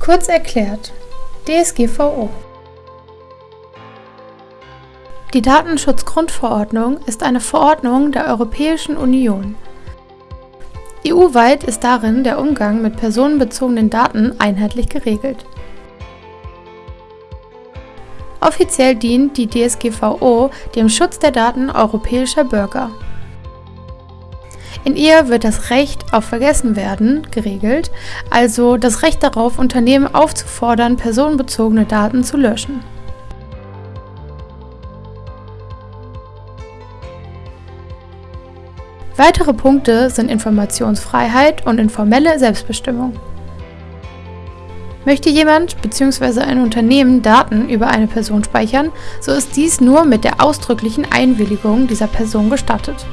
Kurz erklärt, DSGVO. Die Datenschutzgrundverordnung ist eine Verordnung der Europäischen Union. EU-weit ist darin der Umgang mit personenbezogenen Daten einheitlich geregelt. Offiziell dient die DSGVO dem Schutz der Daten europäischer Bürger. In ihr wird das Recht auf Vergessenwerden geregelt, also das Recht darauf, Unternehmen aufzufordern, personenbezogene Daten zu löschen. Weitere Punkte sind Informationsfreiheit und informelle Selbstbestimmung. Möchte jemand bzw. ein Unternehmen Daten über eine Person speichern, so ist dies nur mit der ausdrücklichen Einwilligung dieser Person gestattet